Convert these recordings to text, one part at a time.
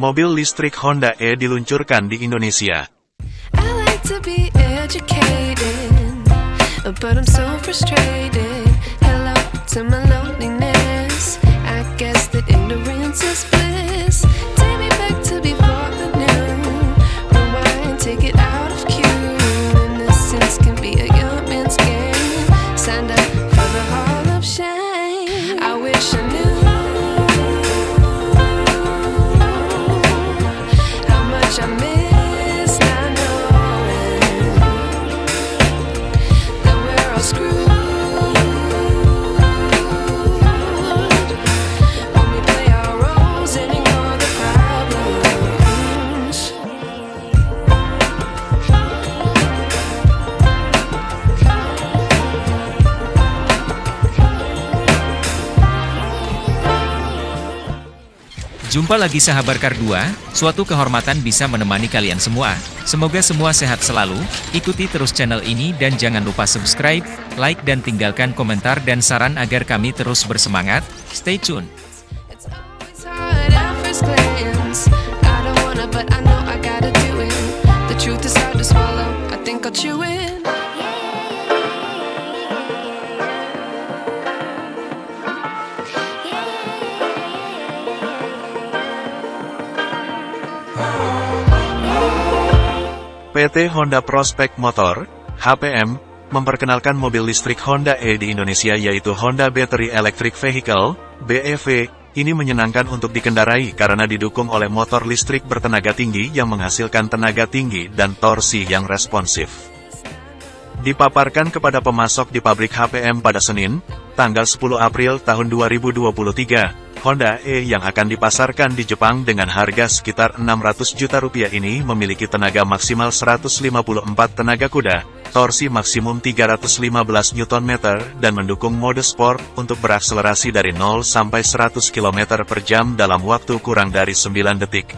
Mobil listrik Honda E diluncurkan di Indonesia. Jumpa lagi sahabat Kardua, suatu kehormatan bisa menemani kalian semua. Semoga semua sehat selalu, ikuti terus channel ini dan jangan lupa subscribe, like dan tinggalkan komentar dan saran agar kami terus bersemangat. Stay tune! PT Honda Prospect Motor, HPM, memperkenalkan mobil listrik Honda E di Indonesia yaitu Honda Battery Electric Vehicle, BEV, ini menyenangkan untuk dikendarai karena didukung oleh motor listrik bertenaga tinggi yang menghasilkan tenaga tinggi dan torsi yang responsif. Dipaparkan kepada pemasok di pabrik HPM pada Senin, tanggal 10 April tahun 2023, Honda E yang akan dipasarkan di Jepang dengan harga sekitar 600 juta rupiah ini memiliki tenaga maksimal 154 tenaga kuda, torsi maksimum 315 Nm dan mendukung mode sport untuk berakselerasi dari 0 sampai 100 km per jam dalam waktu kurang dari 9 detik.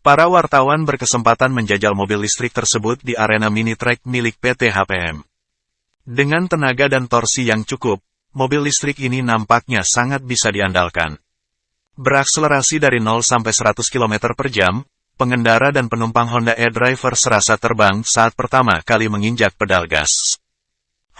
Para wartawan berkesempatan menjajal mobil listrik tersebut di arena mini track milik PT HPM. Dengan tenaga dan torsi yang cukup, mobil listrik ini nampaknya sangat bisa diandalkan. Berakselerasi dari 0 sampai 100 km per jam, pengendara dan penumpang Honda e-Driver serasa terbang saat pertama kali menginjak pedal gas.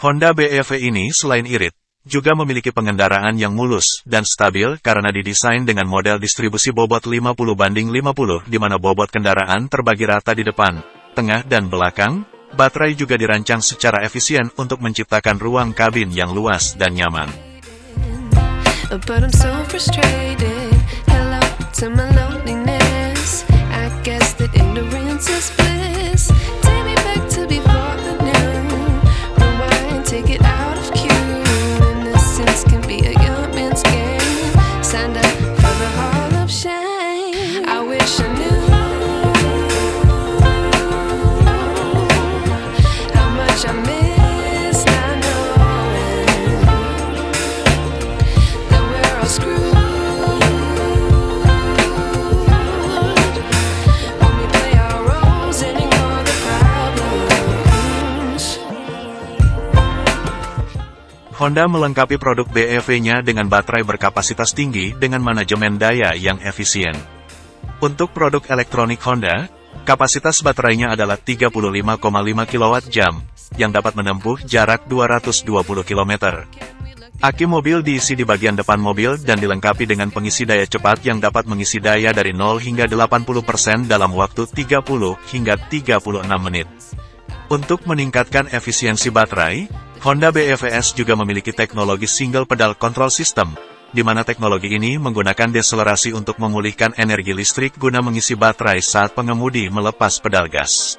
Honda BEV ini selain irit, juga memiliki pengendaraan yang mulus dan stabil karena didesain dengan model distribusi bobot 50 banding 50 di mana bobot kendaraan terbagi rata di depan, tengah dan belakang. Baterai juga dirancang secara efisien untuk menciptakan ruang kabin yang luas dan nyaman. Honda melengkapi produk BEV-nya dengan baterai berkapasitas tinggi dengan manajemen daya yang efisien. Untuk produk elektronik Honda, kapasitas baterainya adalah 35,5 kWh, yang dapat menempuh jarak 220 km. Aki mobil diisi di bagian depan mobil dan dilengkapi dengan pengisi daya cepat yang dapat mengisi daya dari 0 hingga 80% dalam waktu 30 hingga 36 menit. Untuk meningkatkan efisiensi baterai, Honda BEVS juga memiliki teknologi single pedal control system, di mana teknologi ini menggunakan deselerasi untuk memulihkan energi listrik guna mengisi baterai saat pengemudi melepas pedal gas.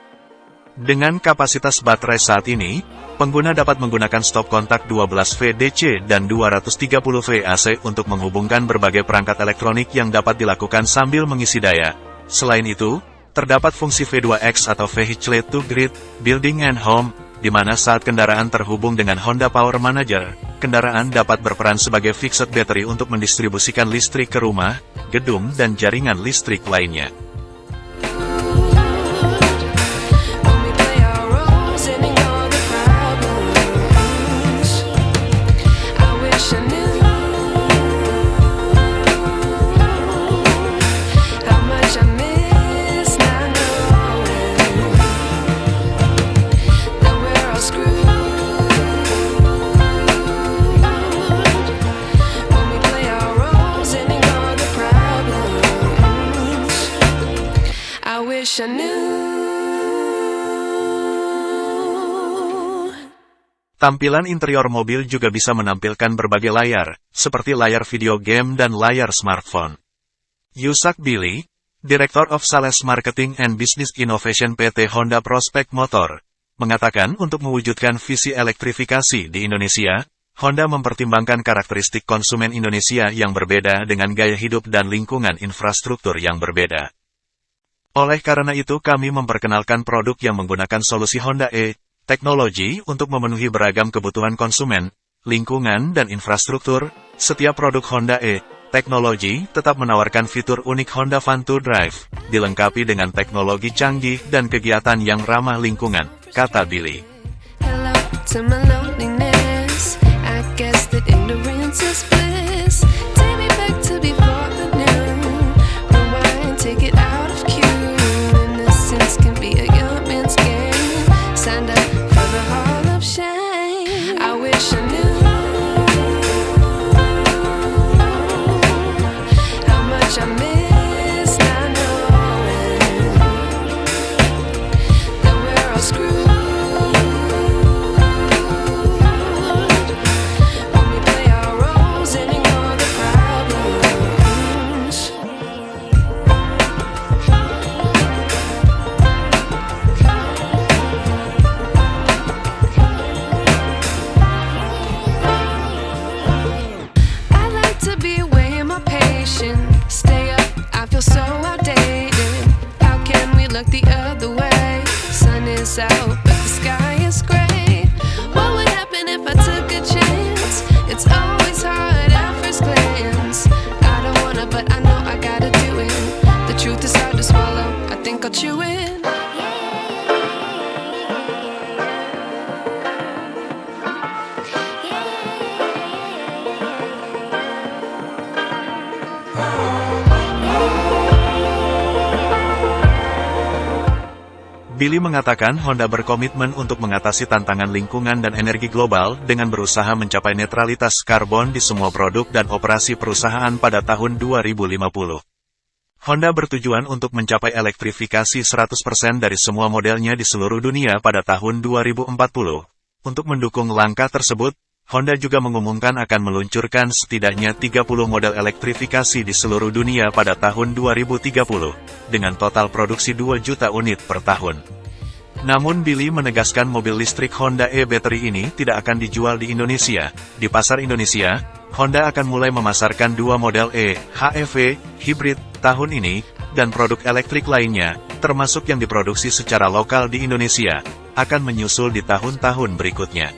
Dengan kapasitas baterai saat ini, pengguna dapat menggunakan stop kontak 12 VDC dan 230 VAC untuk menghubungkan berbagai perangkat elektronik yang dapat dilakukan sambil mengisi daya. Selain itu, terdapat fungsi V2X atau Vehicle to Grid, Building and Home, di mana saat kendaraan terhubung dengan Honda Power Manager, kendaraan dapat berperan sebagai fixed battery untuk mendistribusikan listrik ke rumah, gedung dan jaringan listrik lainnya. Tampilan interior mobil juga bisa menampilkan berbagai layar, seperti layar video game dan layar smartphone. Yusak Billy, Director of Sales Marketing and Business Innovation PT Honda Prospect Motor, mengatakan untuk mewujudkan visi elektrifikasi di Indonesia, Honda mempertimbangkan karakteristik konsumen Indonesia yang berbeda dengan gaya hidup dan lingkungan infrastruktur yang berbeda. Oleh karena itu kami memperkenalkan produk yang menggunakan solusi Honda E, teknologi untuk memenuhi beragam kebutuhan konsumen, lingkungan dan infrastruktur, setiap produk Honda E, teknologi tetap menawarkan fitur unik Honda to Drive, dilengkapi dengan teknologi canggih dan kegiatan yang ramah lingkungan, kata Billy. Hello to my is out, but the sky is gray. What would happen if I took a chance? It's always hard at first glance. I don't wanna, but I know I gotta do it. The truth is hard to swallow. I think I'll chew it. Billy mengatakan Honda berkomitmen untuk mengatasi tantangan lingkungan dan energi global dengan berusaha mencapai netralitas karbon di semua produk dan operasi perusahaan pada tahun 2050. Honda bertujuan untuk mencapai elektrifikasi 100% dari semua modelnya di seluruh dunia pada tahun 2040. Untuk mendukung langkah tersebut, Honda juga mengumumkan akan meluncurkan setidaknya 30 model elektrifikasi di seluruh dunia pada tahun 2030, dengan total produksi 2 juta unit per tahun. Namun Billy menegaskan mobil listrik Honda e-Battery ini tidak akan dijual di Indonesia. Di pasar Indonesia, Honda akan mulai memasarkan dua model E, HEV, hybrid, tahun ini, dan produk elektrik lainnya, termasuk yang diproduksi secara lokal di Indonesia, akan menyusul di tahun-tahun berikutnya.